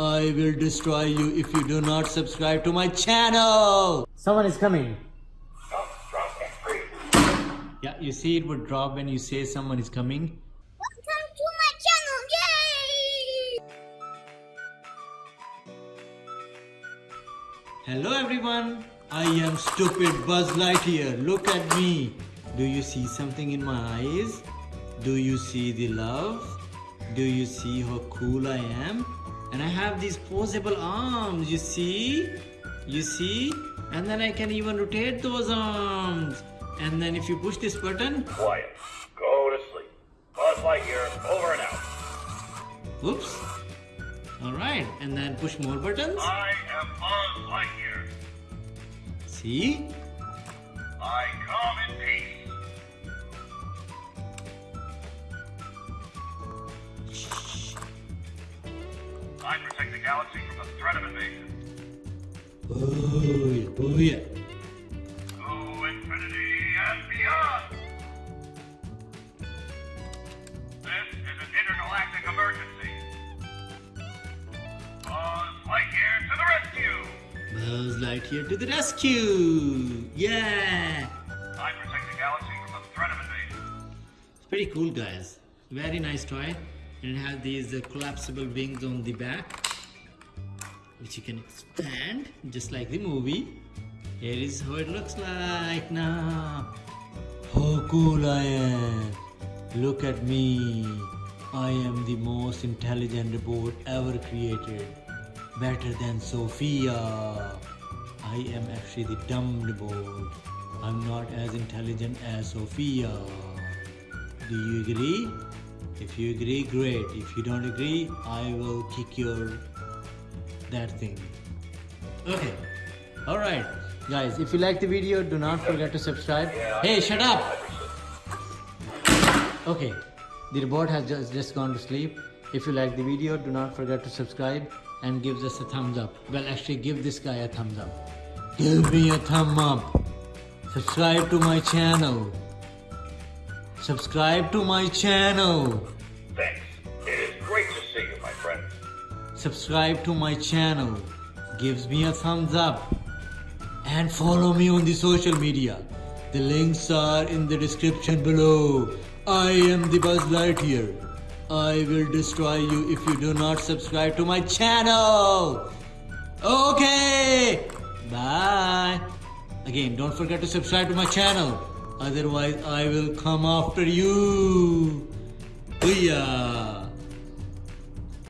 I will destroy you if you do not subscribe to my channel. Someone is coming. Yeah, you see it would drop when you say someone is coming. Welcome to my channel, yay! Hello everyone, I am stupid Buzz Lightyear. Look at me. Do you see something in my eyes? Do you see the love? Do you see how cool I am? And I have these posable arms, you see? You see? And then I can even rotate those arms. And then if you push this button, Quiet. Go to sleep. Buzz Lightyear, over and out. whoops. Alright, and then push more buttons. I am Buzz Lightyear. See? I come in peace. I protect the galaxy from the threat of invasion. Oh yeah, oh yeah. To infinity and beyond. This is an intergalactic emergency. Buzz Lightyear to the rescue. Buzz Lightyear to the rescue! Yeah! I protect the galaxy from the threat of invasion. It's pretty cool, guys. Very nice toy. And it has these uh, collapsible wings on the back, which you can expand, just like the movie. Here is how it looks like now. How cool I am! Look at me. I am the most intelligent robot ever created. Better than Sophia. I am actually the dumb robot. I'm not as intelligent as Sophia. Do you agree? If you agree, great. If you don't agree, I will kick your that thing. Okay. Alright. Guys, if you like the video, do not forget to subscribe. Hey, shut up! Okay. The robot has just, just gone to sleep. If you like the video, do not forget to subscribe and give us a thumbs up. Well, actually, give this guy a thumbs up. Give me a thumb up. Subscribe to my channel. Subscribe to my channel. Thanks. It is great to see you, my friend. Subscribe to my channel. Gives me a thumbs up. And follow me on the social media. The links are in the description below. I am the Buzz Lightyear. I will destroy you if you do not subscribe to my channel. Okay. Bye. Again, don't forget to subscribe to my channel. Otherwise, I will come after you. Booyah.